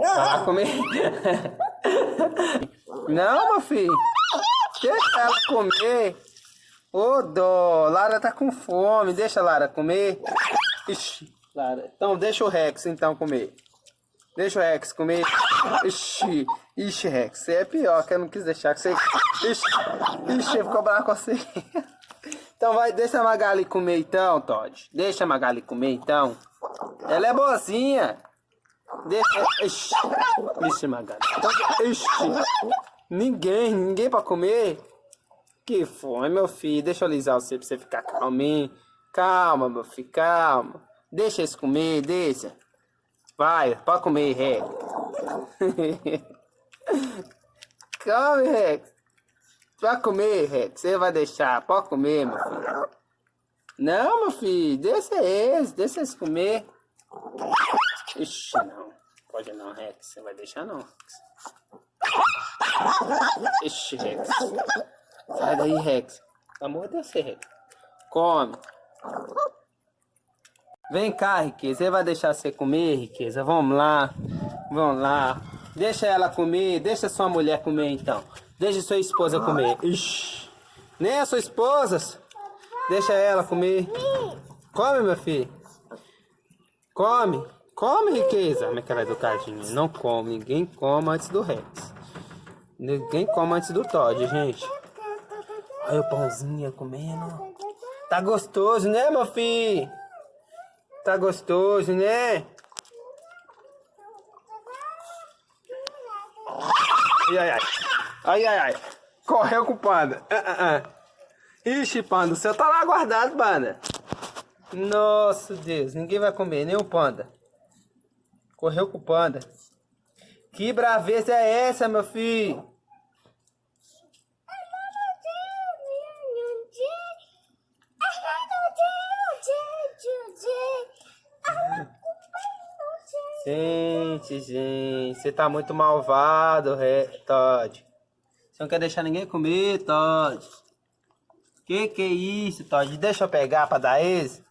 Vai comer. Não, meu filho. Deixa ela comer. Ô, dó. Lara tá com fome. Deixa a Lara comer. Ixi, Lara. Então, deixa o Rex, então, comer. Deixa o Rex comer. Ixi, ixi, Rex. Você é pior, que eu não quis deixar que você... Ixi, ixi, ficou bravo com você. Então vai, deixa a Magali comer então, Todd. Deixa a Magali comer então. Ela é boazinha. Deixa. Ixi, ixi. Ninguém, ninguém pra comer. Que foi, meu filho. Deixa eu alisar você pra você ficar calminho. Calma, meu filho, calma. Deixa eles comer, deixa. Vai, pode comer, Rex. Come, Rex. Vai comer, Rex. Você vai deixar. Pode comer, meu filho. Não, meu filho. Deixa eles. Deixa eles comer. Ixi, não. Pode não, Rex. Você vai deixar não. Ixi, Rex. Sai daí, Rex. Amor de você, Rex. Come. Vem cá, Riqueza. Você vai deixar você comer, Riqueza? Vamos lá. Vamos lá. Deixa ela comer. Deixa sua mulher comer, então. Deixa sua esposa comer. Ixi. Nem a sua esposa. Deixa ela comer. Come, meu filho. Come. Come, riqueza. Como é é educadinha? Não come. Ninguém come antes do Rex. Ninguém come antes do Todd, gente. Olha o pãozinho comendo. Tá gostoso, né, meu filho? Tá gostoso, né? Ai, ai, ai. Ai, ai, ai. Correu com o panda. Uh, uh, uh. Ixi, panda, o seu tá lá guardado, panda. Nossa, Deus. Ninguém vai comer, nem o panda. Correu com o panda. Que braveza é essa, meu filho? Gente, gente, você tá muito malvado, Todd. Você não quer deixar ninguém comer, Todd. Que que é isso, Todd? Deixa eu pegar pra dar esse.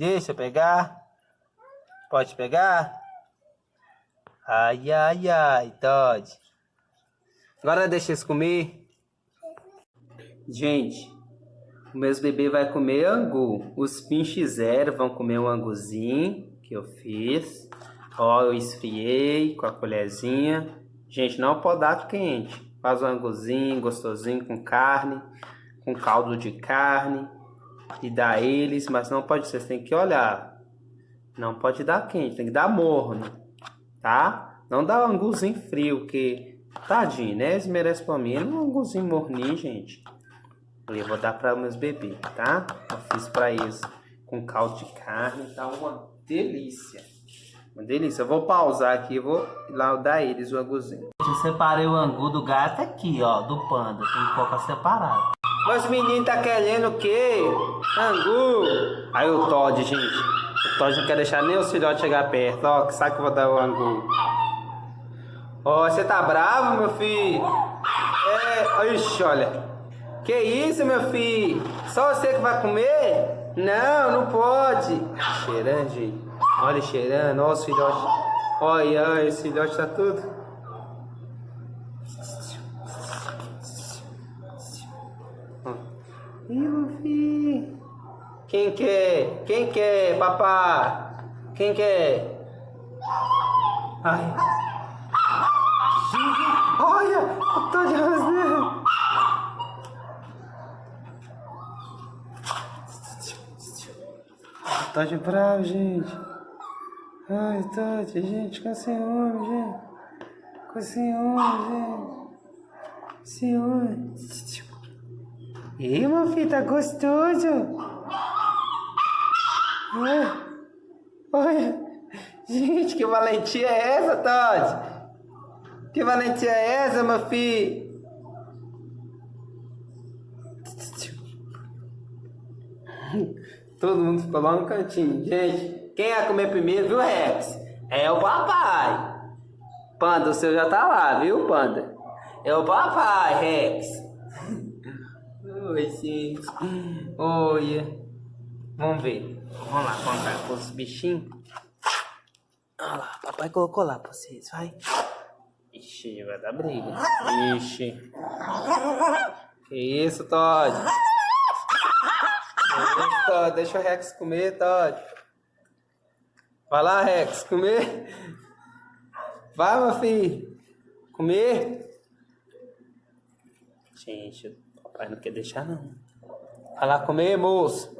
Deixa eu pegar. Pode pegar? Ai, ai, ai, Todd. Agora deixa eles comer. Gente, o meus bebês vai comer angu. Os pinches zero vão comer um anguzinho que eu fiz. Ó, eu esfriei com a colherzinha. Gente, não pode dar quente. Faz um anguzinho gostosinho com carne, com caldo de carne e dá eles, mas não pode ser, você tem que olhar. Não pode dar quente, tem que dar morno, tá? Não dá um anguzinho frio, que tadinho, né? Eles merecem pra mim um anguzinho morninho, gente. Eu vou dar para meus bebês, tá? Eu fiz para eles com caldo de carne, tá uma delícia. Uma delícia. Eu vou pausar aqui e vou lá dar eles o anguzinho. Eu separei o angu do gato aqui, ó, do panda. Tem que colocar separado. Mas o menino tá querendo o quê? Angu. Aí o Todd, gente. O Todd não quer deixar nem o filhote chegar perto. Ó, que sabe que eu vou dar o angu. Ó, você tá bravo, meu filho? É, ixi, olha. Que isso, meu filho? Só você que vai comer? Não, não pode. Cheirando, gente. Olha, cheirando. Olha os filhotes. Olha, olha, esse filhote tá tudo. Filho. Quem quer? Quem quer, papá? Quem quer? Ai. Olha, eu tô de rasneiro. Tá de bravo, gente. Ai, Tati, gente, com ciúme, gente. Com ciúme, gente. Ciúme. Meu filho, tá gostoso. Olha. Gente, que valentia é essa, Todd? Que valentia é essa, filho? Todo mundo ficou lá no cantinho. Gente, quem ia comer primeiro, viu, Rex? É o papai. Panda, o seu já tá lá, viu, Panda? É o papai, Rex. Oi, gente. Oi. Vamos ver. Vamos lá contar os bichinhos. Olha lá, papai colocou lá pra vocês, vai. Ixi, vai dar briga. Ixi. Que isso, Todd? Isso, Todd? Deixa o Rex comer, Todd. Vai lá, Rex, comer. Vai, meu filho. Comer. Gente, papai não quer deixar, não. Vai lá comer, moço.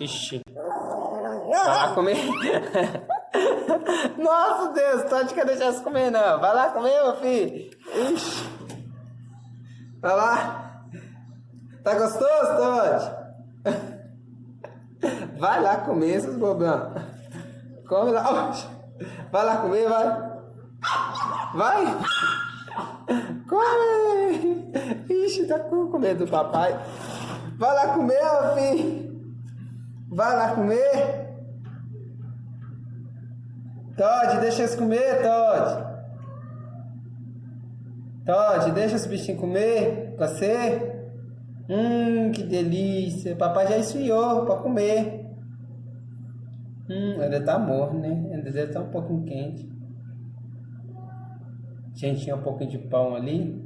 Ixi. Vai lá comer. Nossa, Deus, Todd quer deixar você comer, não. Vai lá comer, meu filho. Ixi. Vai lá. Tá gostoso, Todd? Vai lá comer, seus bobão. Come lá. Vai lá comer, vai. Vai. Come. Ixi, tá com medo do papai. Vai lá comer, meu filho. Vai lá comer. Todd, deixa eles comer, Todd. Todd, deixa os bichinhos comer com você. Hum, que delícia. Papai já esfriou pra comer. Hum, ainda tá morno, né? Ainda deve estar um pouquinho quente. Gente, tinha um pouquinho de pão ali.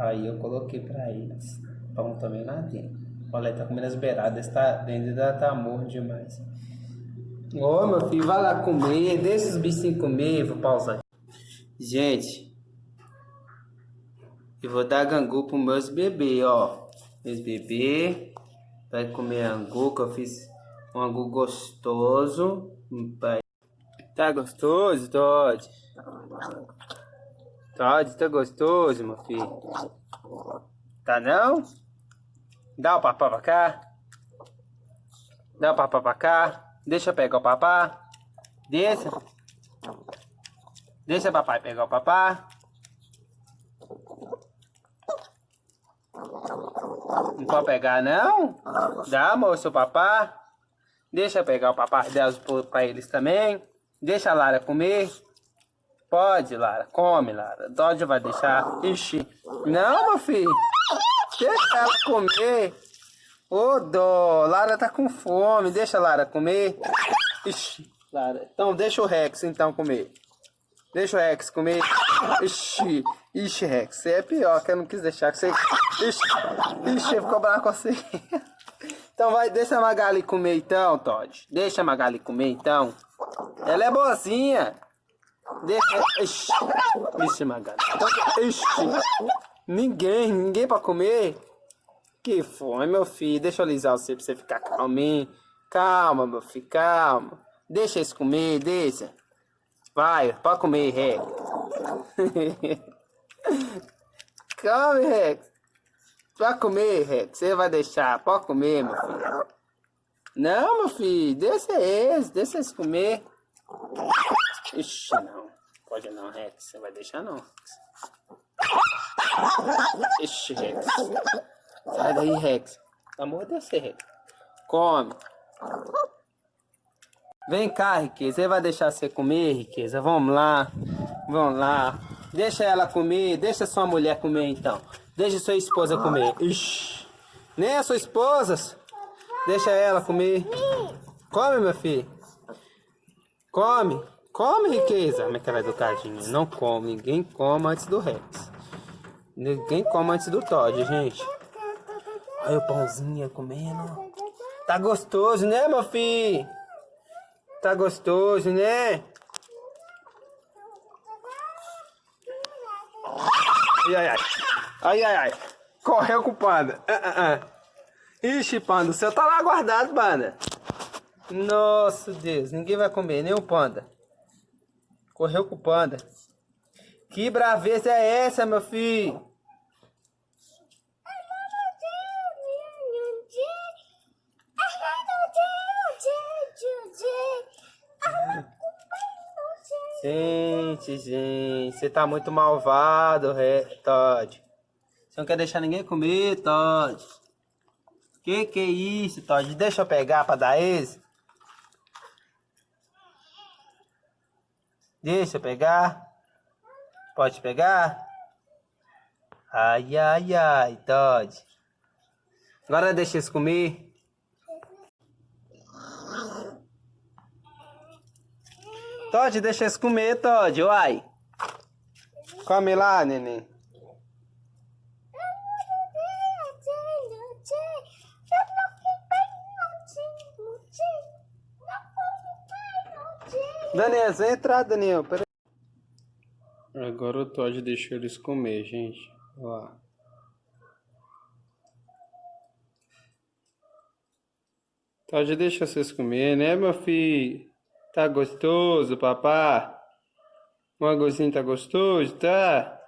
Aí eu coloquei pra eles. Pão também lá dentro. Olha, tá comendo as beiradas. Tá, ainda tá morno demais. Ô, meu filho, vai lá comer. Deixa os bichinhos comer. Vou pausar. Gente, eu vou dar gangu pros meus bebês, ó. Meus bebês. Vai comer angu, que eu fiz um angu gostoso. Vai. Tá gostoso, Todd? Todd, tá gostoso, meu filho? Tá não? Dá o papá pra cá. Dá o papá pra cá. Deixa eu pegar o papá. Deixa. Deixa o papai pegar o papá. Não pode pegar, não? Dá, moço, o papá. Deixa eu pegar o papá delas pra eles também. Deixa a Lara comer. Pode, Lara. Come, Lara. Dodge vai deixar. Ixi. Não, meu filho. Deixa ela comer. Ô, dó. Lara tá com fome. Deixa a Lara comer. Ixi. Lara. Então, deixa o Rex, então, comer. Deixa o Rex comer. Ixi. Ixi, Rex. Você é pior, que eu não quis deixar. Que você... Ixi. Ixi, ficou bravo com você. Então vai, deixa a Magali comer então, Todd. Deixa a Magali comer então. Ela é boazinha. Deixa. Ixi, Ixi Magali. Ixi. Ninguém, ninguém pra comer. Que fome, meu filho. Deixa eu alisar você pra você ficar calminho. Calma, meu filho, calma. Deixa eles comer, deixa. Vai, pode comer, Rex. Come, Rex. Vai comer, Rex. Você vai deixar. Pode comer, meu filho. Não, meu filho. Deixa eles. Deixa eles comer. Ixi, não. Pode não, Rex. Você vai deixar não. Ixi, Rex. Sai daí, Rex. Amor de você, Rex. Come. Vem cá, Riqueza. Você vai deixar você comer, Riqueza? Vamos lá. Vamos lá. Deixa ela comer. Deixa sua mulher comer, então. Deixa sua esposa comer. Ixi. Nem a sua esposa. Deixa ela comer. Come, meu filho. Come. Come, riqueza. Como é é educadinha? Não come. Ninguém come antes do Rex. Ninguém come antes do Todd, gente. Olha o pãozinho comendo. Tá gostoso, né, meu filho? Tá gostoso, né? Ai, ai, ai. Ai, ai, ai. Correu com o panda. Ah, ah, ah. Ixi, panda, o seu tá lá guardado, panda. Nossa, Deus. Ninguém vai comer, nem o panda. Correu com o panda. Que braveza é essa, meu filho? Gente, gente, você tá muito malvado, Todd. Você não quer deixar ninguém comer, Todd. Que que é isso, Todd? Deixa eu pegar pra dar esse. Deixa eu pegar. Pode pegar? Ai, ai, ai, Todd. Agora deixa eles comer. Todd, deixa eles comer, Todd, uai. Come lá, neném. Daniel, vem entrar, Daniel. Pera Agora o Todd deixou eles comer, gente. Olha lá. Todd deixa vocês comer, né, meu filho? Tá gostoso, papá? O arrozinho tá gostoso, tá?